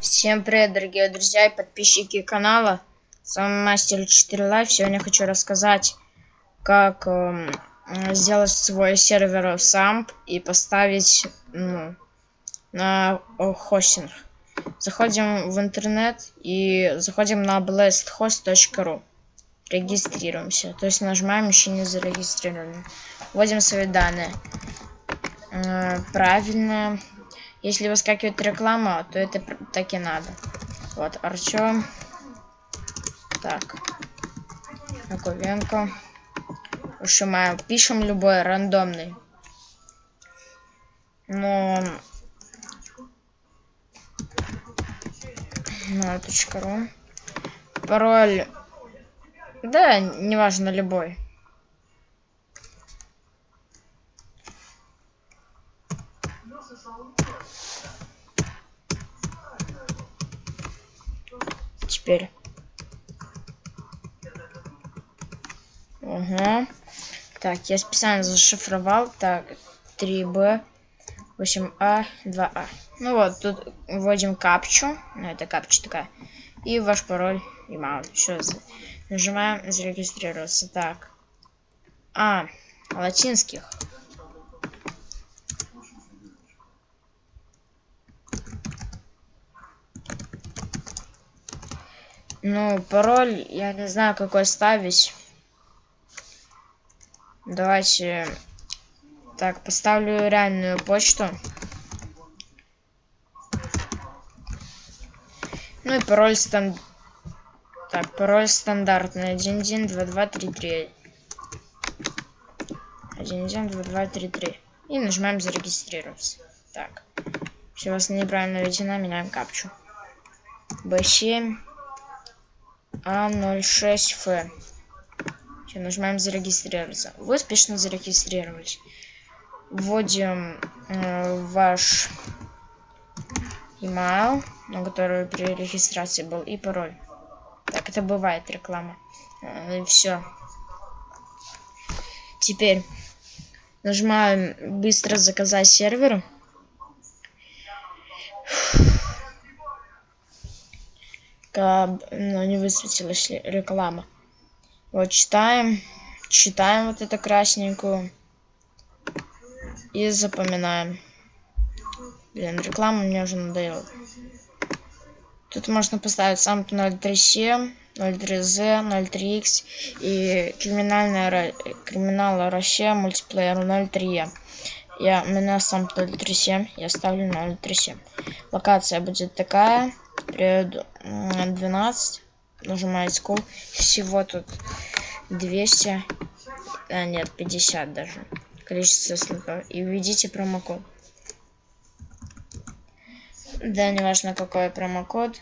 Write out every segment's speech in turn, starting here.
Всем привет, дорогие друзья и подписчики канала. С вами Мастер 4 Life. Сегодня хочу рассказать, как э, сделать свой сервер в SAMP и поставить ну, на хостинг. Заходим в интернет и заходим на blasthost.ru. Регистрируемся. То есть нажимаем еще не зарегистрированы. Вводим свои данные. Э, правильно если выскакивает реклама, то это так и надо. Вот, Артем. Так. Яковенко. Ушимаем. Пишем любой, рандомный. Но... .ру. Пароль... Да, неважно, любой. Теперь. Угу. Так, я специально зашифровал. Так, 3B, 8А, 2А. Ну вот, тут вводим капчу. Ну, это капча такая. И ваш пароль. И мало. Все. Нажимаем зарегистрироваться. Так. А, латинских. Ну, пароль, я не знаю, какой ставить. Давайте... Так, поставлю реальную почту. Ну и пароль стан... Так, пароль стандартный. 112233. 112233. И нажимаем зарегистрироваться. Так. Все, у вас неправильно введена, меняем капчу. B7. А06Ф. Все, нажимаем зарегистрироваться. Вы успешно зарегистрировались. Вводим э, ваш email, на который при регистрации был, и пароль. Так, это бывает реклама. Э, все. Теперь нажимаем быстро заказать сервер. Но ну, не высветилась реклама. Вот читаем, читаем вот эту красненькую и запоминаем. Блин, реклама мне уже надоела. Тут можно поставить сам 03C, 03Z, 03X и криминальная криминал Россия мультиплеер 03. Я, у меня сам 037, я ставлю 037. Локация будет такая период 12 нажимаете call всего тут 200 а нет 50 даже количество слотов и введите промокод. Да не важно какой промокод.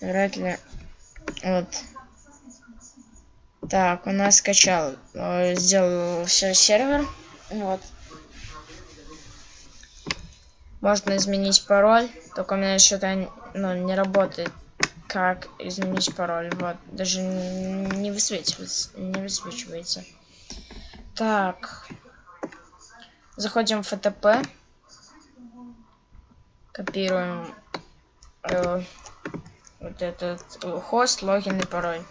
Вряд ли. Вот. Так у нас скачал э, сделал все сервер. Вот можно изменить пароль только у меня что-то ну, не работает. Как изменить пароль? Вот даже не высвечивается не высвечивается. Так. Заходим в ФТП копируем э, вот этот хост логин и пароль.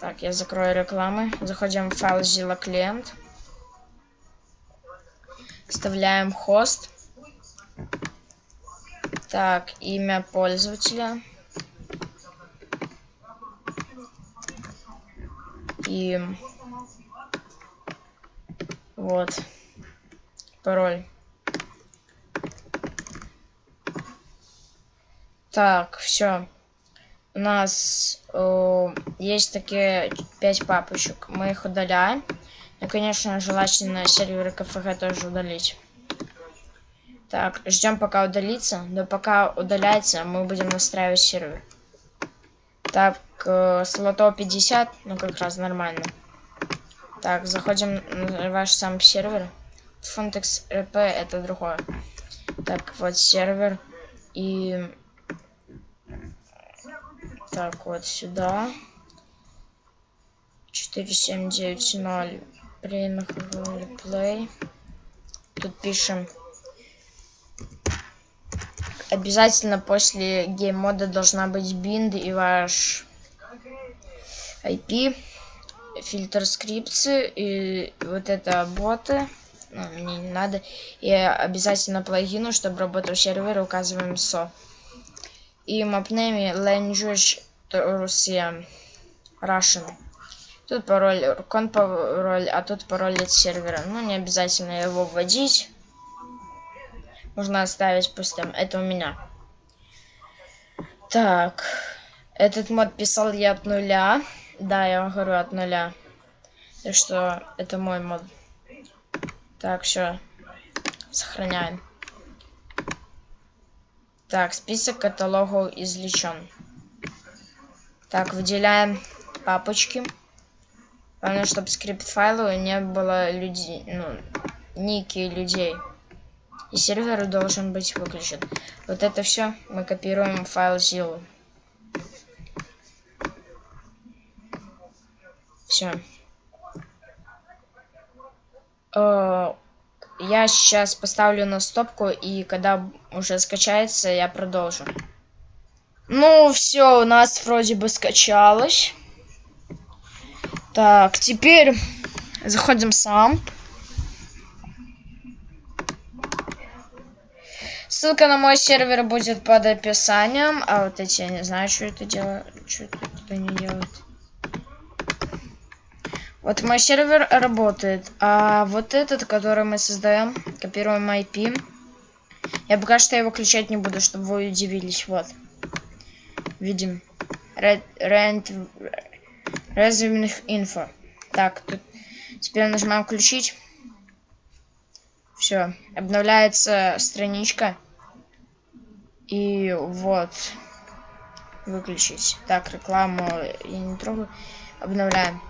Так я закрою рекламы. Заходим в файл zilla клиент вставляем хост так, имя пользователя. И вот пароль. Так, все. У нас э, есть такие пять папочек. Мы их удаляем. И, конечно, желательно серверы КФГ тоже удалить. Так, ждем пока удалится. Но пока удаляется, мы будем настраивать сервер. Так, э, слотов 50, ну как раз нормально. Так, заходим на ваш сам сервер. Фунтекс РП это другое. Так, вот сервер. И... Так, вот сюда. 4790 play. Тут пишем обязательно после гейм-мода должна быть бинд и ваш IP, фильтр скрипции и вот это боты. Ну, мне не надо. И обязательно плагину, чтобы работал сервер, указываем SO. И mapname language Russia Russian. Тут пароль, кон пароль, а тут пароль от сервера. Ну, не обязательно его вводить. Можно оставить пустым. Это у меня. Так. Этот мод писал я от нуля. Да, я вам говорю от нуля. Так что это мой мод. Так, все. Сохраняем. Так, список каталогов извлечен. Так, выделяем папочки. Главное, чтобы скрипт файлу не было людей, ну, ники людей. И сервер должен быть выключен. Вот это все мы копируем в файл Zillow. Все. Э, я сейчас поставлю на стопку, и когда уже скачается, я продолжу. Ну, все, у нас вроде бы скачалось. Так, теперь заходим сам. Ссылка на мой сервер будет под описанием. А вот эти, я не знаю, что это делает. Что это не делает. Вот мой сервер работает. А вот этот, который мы создаем, копируем IP. Я пока что его включать не буду, чтобы вы удивились. Вот. Видим. Rent, Resume info. Так, тут теперь нажимаем включить. Все, обновляется страничка. И вот. Выключить. Так, рекламу я не трогаю. Обновляем.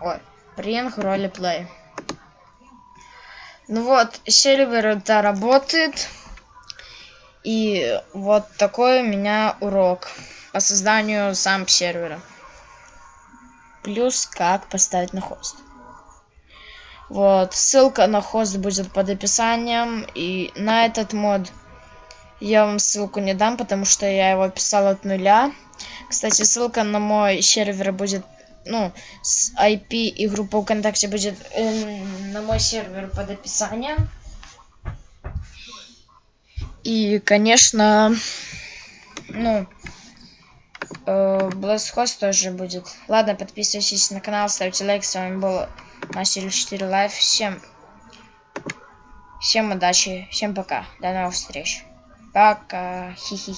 Ой, Ring ролеплей. Ну вот, сервер это работает. И вот такой у меня урок по созданию сам сервера плюс как поставить на хост. Вот, ссылка на хост будет под описанием. И на этот мод я вам ссылку не дам, потому что я его писал от нуля. Кстати, ссылка на мой сервер будет, ну, с IP и группа ВКонтакте будет э, на мой сервер под описанием. И, конечно, ну, э, Blasthost тоже будет. Ладно, подписывайтесь на канал, ставьте лайк. С вами был Мастер 4 Life. Всем, всем удачи, всем пока. До новых встреч. Пока. Хи-хи.